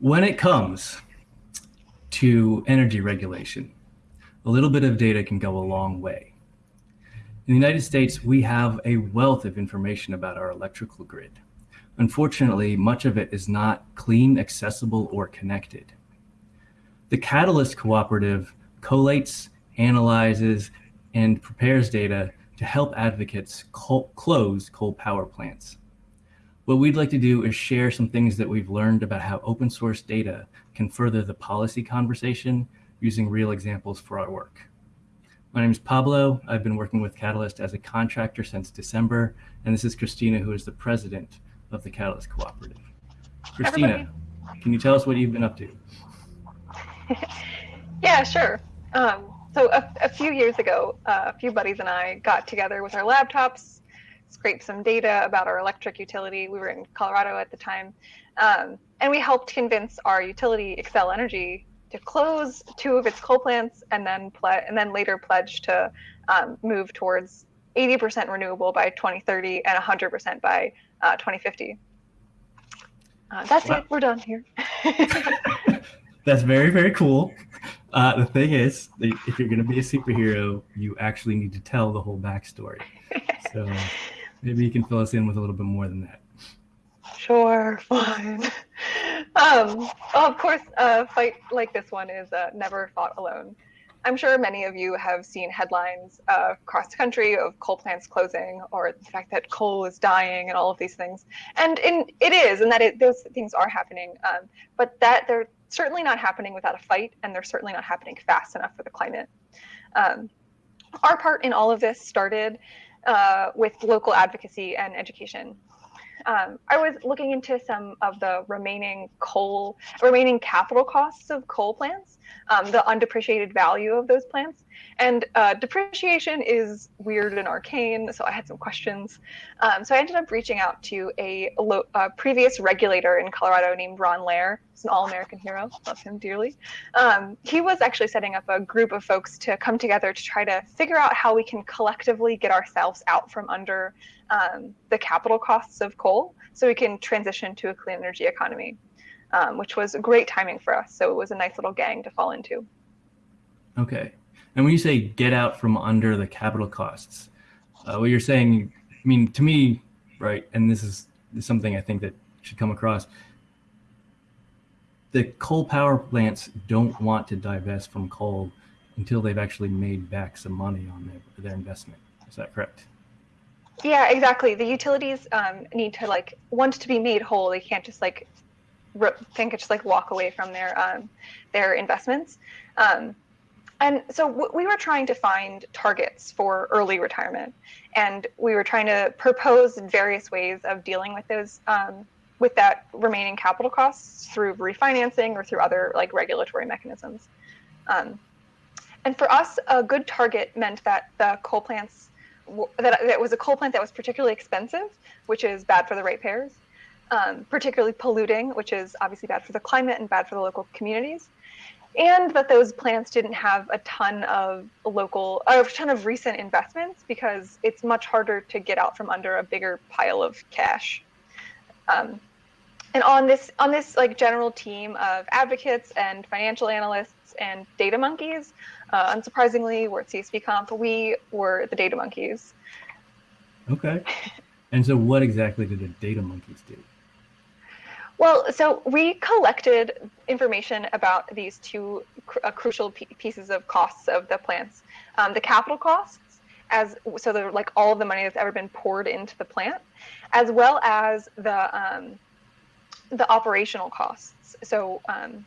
When it comes to energy regulation, a little bit of data can go a long way. In the United States, we have a wealth of information about our electrical grid. Unfortunately, much of it is not clean, accessible, or connected. The Catalyst Cooperative collates, analyzes, and prepares data to help advocates close coal power plants. What we'd like to do is share some things that we've learned about how open source data can further the policy conversation using real examples for our work. My name is Pablo. I've been working with Catalyst as a contractor since December, and this is Christina, who is the president of the Catalyst Cooperative. Christina, Everybody. can you tell us what you've been up to? yeah, sure. Um, so a, a, few years ago, uh, a few buddies and I got together with our laptops, scraped some data about our electric utility. We were in Colorado at the time, um, and we helped convince our utility, Xcel Energy, to close two of its coal plants and then and then later pledge to um, move towards 80% renewable by 2030 and 100% by uh, 2050. Uh, that's wow. it. We're done here. that's very, very cool. Uh, the thing is, if you're going to be a superhero, you actually need to tell the whole backstory. So maybe you can fill us in with a little bit more than that. Sure, fine. Um, well, of course, a fight like this one is uh, never fought alone. I'm sure many of you have seen headlines uh, across the country of coal plants closing or the fact that coal is dying and all of these things. And in, it is, and that it, those things are happening. Um, but that they're certainly not happening without a fight, and they're certainly not happening fast enough for the climate. Um, our part in all of this started uh, with local advocacy and education um, I was looking into some of the remaining coal, remaining capital costs of coal plants, um, the undepreciated value of those plants. And uh, depreciation is weird and arcane, so I had some questions. Um, so I ended up reaching out to a, a, previous regulator in Colorado named Ron Lehr. He's an all-American hero, love him dearly. Um, he was actually setting up a group of folks to come together to try to figure out how we can collectively get ourselves out from under um, the capital costs of coal so we can transition to a clean energy economy, um, which was great timing for us. So it was a nice little gang to fall into. Okay. And when you say get out from under the capital costs, uh, what you're saying, I mean, to me, right, and this is, something I think that should come across, the coal power plants don't want to divest from coal until they've actually made back some money on their, their investment. Is that correct? Yeah, exactly. The utilities um, need to like want to be made whole. They can't just like think just like walk away from their um, their investments. Um, and so we were trying to find targets for early retirement, and we were trying to propose various ways of dealing with those um, with that remaining capital costs through refinancing or through other like regulatory mechanisms. Um, and for us, a good target meant that the coal plants that, that was a coal plant that was particularly expensive, which is bad for the ratepayers, um, particularly polluting, which is obviously bad for the climate and bad for the local communities, and that those plants didn't have a ton of local, a ton of recent investments because it's much harder to get out from under a bigger pile of cash. Um, and on this on this like general team of advocates and financial analysts and data monkeys, uh, unsurprisingly, we're at csv,conf. We were the data monkeys. Okay. And so what exactly did the data monkeys do? Well, so we collected information about these two cr uh, crucial pieces of costs of the plants. Um, the capital costs, as so they're like all of the money that's ever been poured into the plant, as well as the um, the operational costs. So um,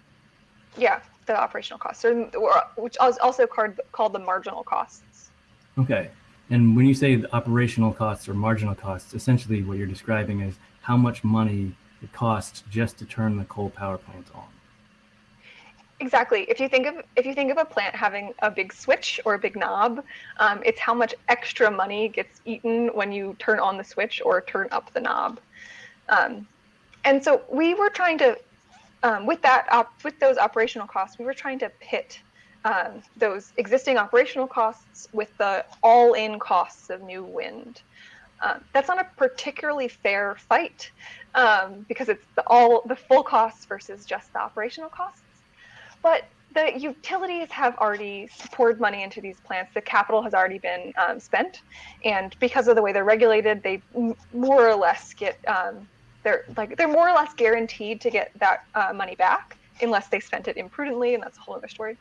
yeah, the operational costs, or, which is also called, called the marginal costs. Okay. And when you say the operational costs or marginal costs, essentially what you're describing is how much money it costs just to turn the coal power plant on. Exactly. If you think of if you think of a plant having a big switch or a big knob, um, it's how much extra money gets eaten when you turn on the switch or turn up the knob. Um, and so we were trying to um, with that with those operational costs, we were trying to pit um, those existing operational costs with the all-in costs of new wind. Um, that's not a particularly fair fight um, because it's the, all the full costs versus just the operational costs. But the utilities have already poured money into these plants. The capital has already been um, spent, and because of the way they're regulated, they more or less get um, they're like they're more or less guaranteed to get that uh, money back unless they spent it imprudently, and that's a whole other story.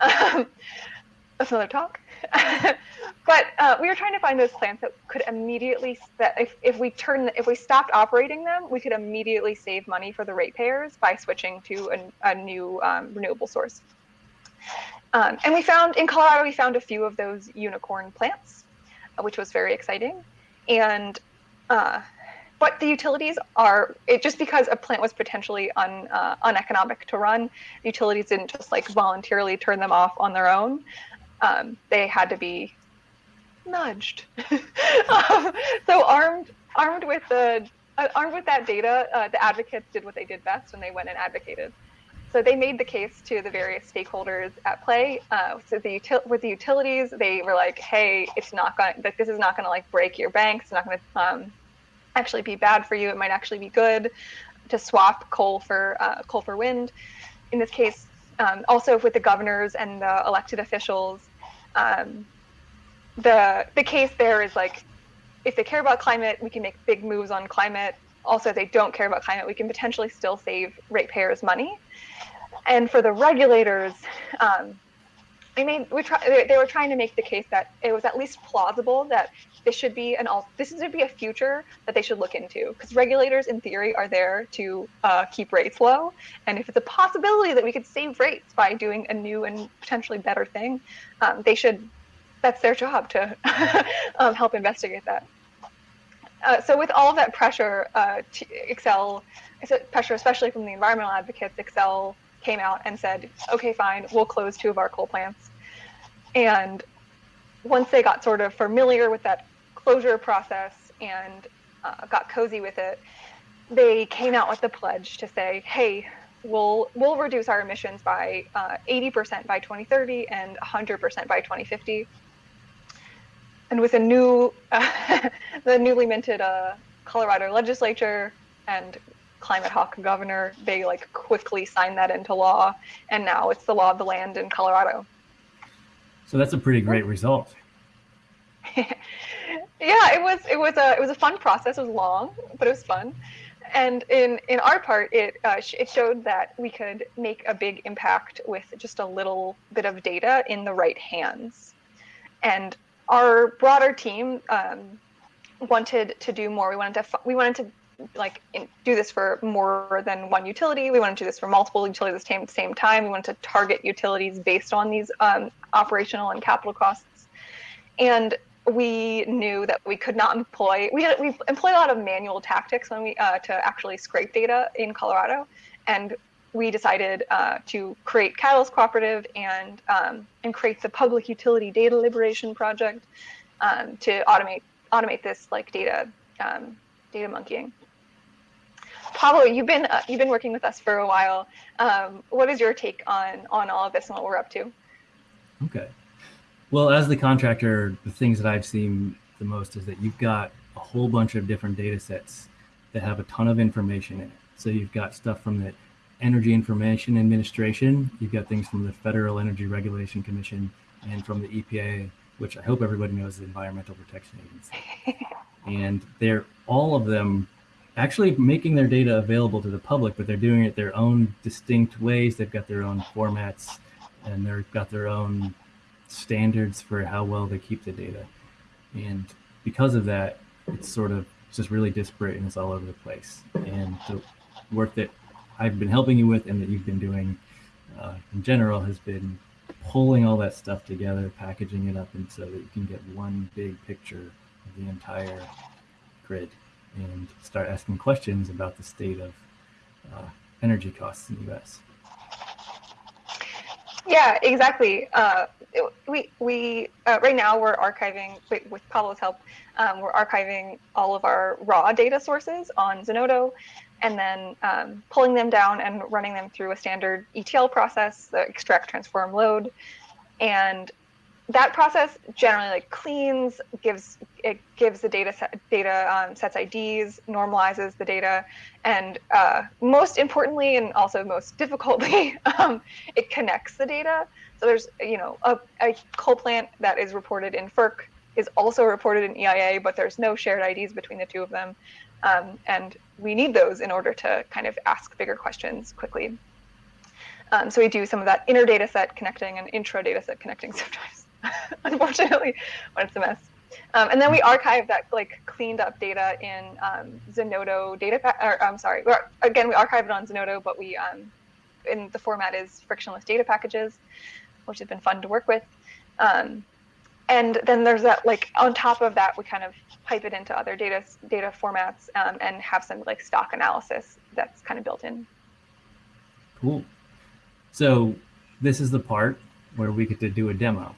Um, that's another talk. but uh, we were trying to find those plants that could immediately that if, if we turn if we stopped operating them, we could immediately save money for the ratepayers by switching to a, a new um, renewable source. Um, and we found in Colorado, we found a few of those unicorn plants, which was very exciting. And uh, but the utilities are it just because a plant was potentially un, uh, uneconomic to run, utilities didn't just like voluntarily turn them off on their own um, they had to be nudged. so armed armed with the uh, armed with that data, uh, the advocates did what they did best when they went and advocated. So they made the case to the various stakeholders at play. Uh, so the util- with the utilities, they were like, "Hey, it's not going. This is not going to like break your banks. It's not going to um, actually be bad for you. It might actually be good to swap coal for uh, coal for wind. In this case, um, also with the governors and the elected officials, um, the the case there is like if they care about climate, we can make big moves on climate. Also, if they don't care about climate, we can potentially still save ratepayers money. And for the regulators, um, I mean, we try, they were trying to make the case that it was at least plausible that this should be an all this should be a future that they should look into because regulators in theory are there to uh, keep rates low. And if it's a possibility that we could save rates by doing a new and potentially better thing um, they should that's their job to um, help investigate that. Uh, so with all of that pressure uh, Xcel pressure especially from the environmental advocates Xcel came out and said okay fine we'll close two of our coal plants and once they got sort of familiar with that closure process and uh, got cozy with it, they came out with the pledge to say, hey, we'll we'll reduce our emissions by uh, 80% by 2030 and 100% by 2050. And with a new, uh, the newly minted uh, Colorado legislature and climate hawk governor, they like quickly signed that into law, and now it's the law of the land in Colorado. So that's a pretty great result. yeah, it was it was a it was a fun process. It was long, but it was fun. And in in our part, it uh, sh- it showed that we could make a big impact with just a little bit of data in the right hands. And our broader team um, wanted to do more. We wanted to we wanted to like in, do this for more than one utility. We wanted to do this for multiple utilities at the same, time. We wanted to target utilities based on these um, operational and capital costs. And we knew that we could not employ we had, we employed a lot of manual tactics when we uh, to actually scrape data in Colorado, and we decided uh, to create Catalyst Cooperative and um, and create the Public Utility Data Liberation Project um, to automate automate this like data um, data monkeying. Pablo, you've been uh, you've been working with us for a while. Um, what is your take on on all of this and what we're up to? Okay. Well, as the contractor, the things that I've seen the most is that you've got a whole bunch of different data sets that have a ton of information in it. So you've got stuff from the Energy Information Administration, you've got things from the Federal Energy Regulation Commission, and from the EPA, which I hope everybody knows is the Environmental Protection Agency. and they're all of them actually making their data available to the public, but they're doing it their own distinct ways. They've got their own formats and they've got their own standards for how well they keep the data. And because of that, it's sort of just really disparate and it's all over the place. And the work that I've been helping you with and that you've been doing uh, in general has been pulling all that stuff together, packaging it up, and so that you can get one big picture the entire grid and start asking questions about the state of uh, energy costs in the U.S. Yeah, exactly. Uh, we we uh, right now we're archiving with, Pablo's help. Um, we're archiving all of our raw data sources on Zenodo, and then um, pulling them down and running them through a standard ETL process, the extract, transform, load, and that process generally like cleans, gives it gives the data set data um, sets IDs, normalizes the data, and uh, most importantly, and also most difficultly, um, it connects the data. So there's you know a, a coal plant that is reported in FERC is also reported in EIA, but there's no shared IDs between the two of them, um, and we need those in order to kind of ask bigger questions quickly. Um, so we do some of that inner data set connecting and intra data set connecting sometimes, unfortunately, when it's a mess. Um, and then we archive that like cleaned up data in um, Zenodo data, or I'm sorry, again, we archive it on Zenodo, but we, um, in the format is frictionless data packages, which has been fun to work with. Um, and then there's that like on top of that, we kind of pipe it into other data data formats um, and have some like stock analysis that's kind of built in. Cool. So this is the part where we get to do a demo.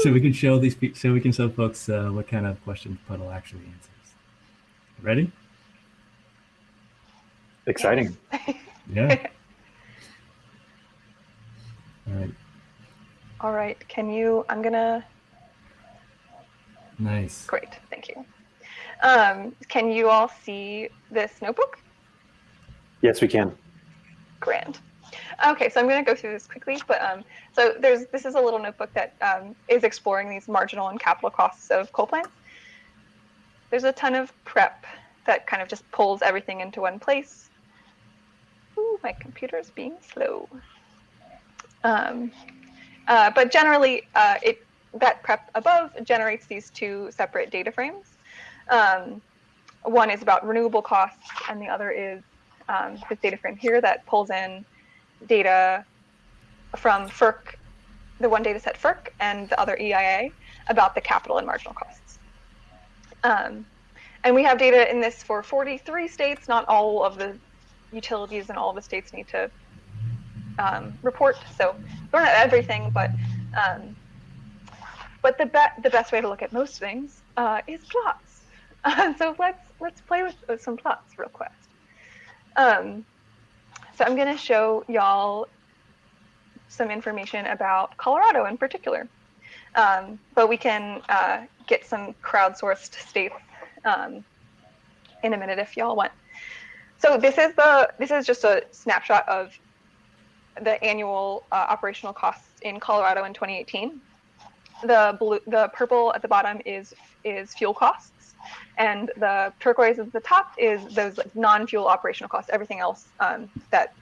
So we can show these, so we can show folks uh, what kind of questions PUDL actually answers. Ready? Exciting. Yeah. All right. All right. Can you? I'm gonna. Nice. Great. Thank you. Um, can you all see this notebook? Yes, we can. Grand. Okay, so I'm going to go through this quickly, but um, so there's this is a little notebook that um, is exploring these marginal and capital costs of coal plants. There's a ton of prep that kind of just pulls everything into one place. Ooh, my computer is being slow. Um, uh, but generally, uh, it that prep above generates these two separate data frames. Um, one is about renewable costs, and the other is um, this data frame here that pulls in data from FERC, the one data set FERC, and the other EIA about the capital and marginal costs. Um, and we have data in this for 43 states. Not all of the utilities in all the states need to um, report. So we're not everything, but um, but the, be the best way to look at most things uh, is plots. so let's let's play with, with some plots real quick. Um, so I'm going to show y'all some information about Colorado in particular. Um, but we can uh, get some crowdsourced states um, in a minute if y'all want. So this is the this is just a snapshot of the annual uh, operational costs in Colorado in 2018. The blue, the purple at the bottom is is fuel costs and the turquoise at the top is those like non-fuel operational costs, everything else um, that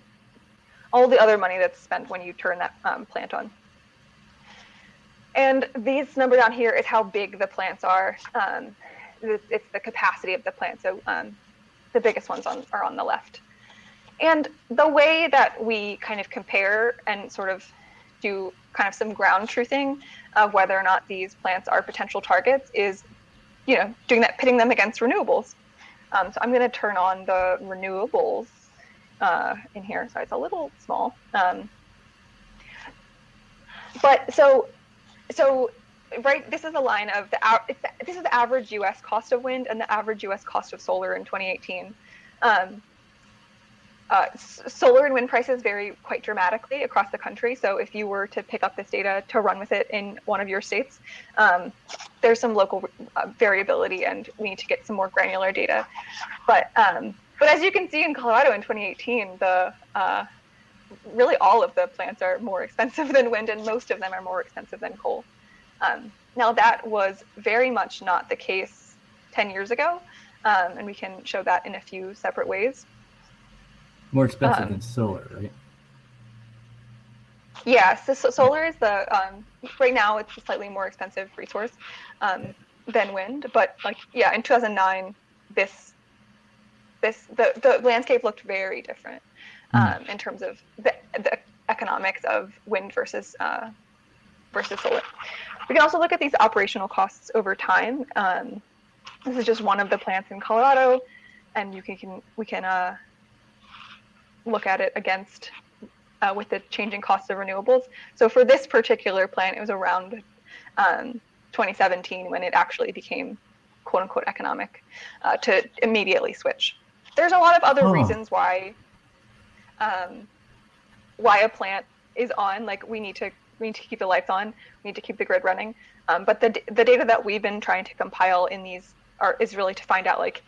all the other money that's spent when you turn that um, plant on. And these number down here is how big the plants are. Um, it's the capacity of the plant. So um, the biggest ones on, are on the left. And the way that we kind of compare and sort of do kind of some ground truthing of whether or not these plants are potential targets is you know, doing that, pitting them against renewables. Um, so I'm going to turn on the renewables uh, in here. So it's a little small. Um, but so, so right, this is a line of the, it's, this is the average U.S. cost of wind and the average U.S. cost of solar in 2018. Um, uh, solar and wind prices vary quite dramatically across the country. So if you were to pick up this data to run with it in one of your states, um, there's some local uh, variability and we need to get some more granular data. But um, but as you can see in Colorado in 2018, the uh, really all of the plants are more expensive than wind and most of them are more expensive than coal. Um, now that was very much not the case 10 years ago. Um, and we can show that in a few separate ways. More expensive um, than solar, right? Yes, so solar is the um, right now it's a slightly more expensive resource um, than wind, but like yeah, in 2009, this this the the landscape looked very different mm. in terms of the, the economics of wind versus uh, versus solar. We can also look at these operational costs over time. Um, this is just one of the plants in Colorado, and you can, can we can uh, look at it against uh, with the changing costs of renewables. So for this particular plant, it was around um, 2017 when it actually became quote unquote economic uh, to immediately switch. There's a lot of other reasons why um, why a plant is on. Like we need to we need to keep the lights on. We need to keep the grid running. Um, but the the data that we've been trying to compile in these are is really to find out like,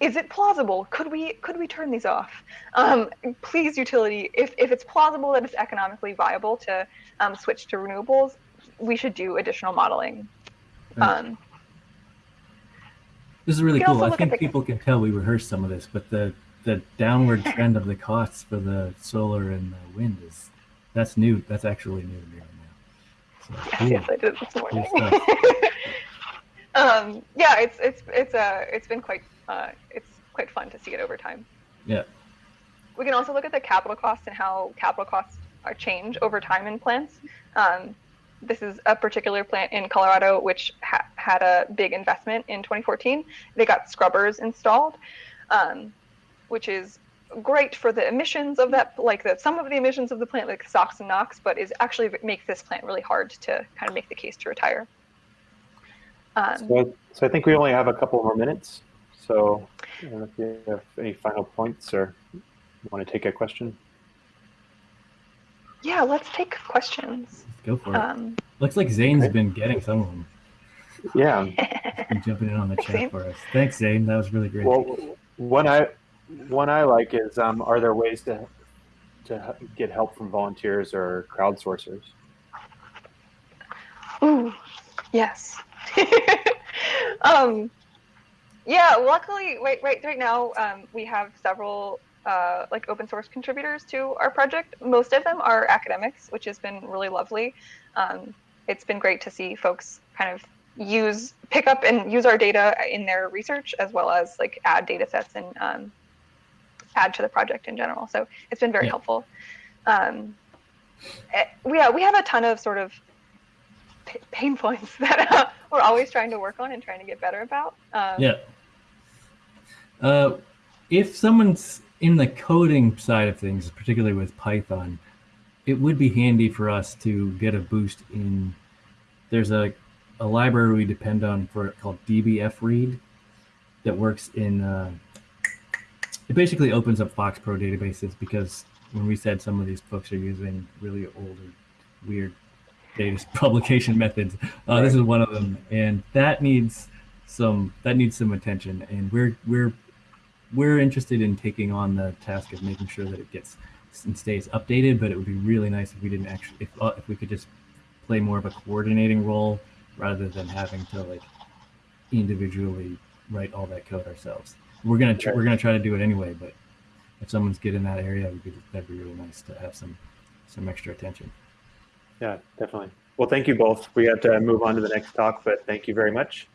is it plausible? Could we could we turn these off? Um, please, utility, if if it's plausible that it's economically viable to um, switch to renewables, we should do additional modeling. Right. Um, This is really cool. I think people can tell we rehearsed some of this, but the the downward trend of the costs for the solar and the wind is that's new. That's actually new to me right now. So, Yes, cool. yes, I did this morning. stuff. um, yeah, it's it's it's uh, it's been quite uh, it's quite fun to see it over time. Yeah. We can also look at the capital costs and how capital costs are change over time in plants. Um, this is a particular plant in Colorado which ha- had a big investment in 2014. They got scrubbers installed, um, which is great for the emissions of that, like the some of the emissions of the plant, like SOx and NOx, but is actually makes this plant really hard to kind of make the case to retire. Um, So, so I think we only have a couple more minutes. So I don't know if you have any final points or want to take a question. yeah, let's take questions. Let's go for it. Um, Looks like Zane's okay. been getting some of them. Yeah. Been jumping in on the Thanks, Zane. chat for us. Thanks, Zane. That was really great. Well, one I one I like is um, are there ways to to get help from volunteers or crowdsourcers? Ooh, yes. um, yeah, luckily, right, right, right now, um, we have several uh, like open source contributors to our project. Most of them are academics, which has been really lovely. Um, it's been great to see folks kind of use, pick up, and use our data in their research, as well as like add data sets and um, add to the project in general. So it's been very Yeah. helpful. Um, eh, we, yeah, we have a ton of sort of pain points that uh, we're always trying to work on and trying to get better about. Um, Yeah. Uh, if someone's in the coding side of things, particularly with Python, it would be handy for us to get a boost in. There's a, a library we depend on for called dbfread that works in. Uh, it basically opens up FoxPro databases because when we said some of these folks are using really old or weird data publication methods, uh, this is one of them, and that needs some that needs some attention and we're we're we're interested in taking on the task of making sure that it gets and stays updated but it would be really nice if we didn't actually if, uh, if we could just play more of a coordinating role rather than having to like individually write all that code ourselves. We're gonna tr- we're gonna try to do it anyway but if someone's good in that area would be, that'd be really nice to have some some extra attention Yeah, definitely. Well, thank you both. We have to move on to the next talk, but thank you very much.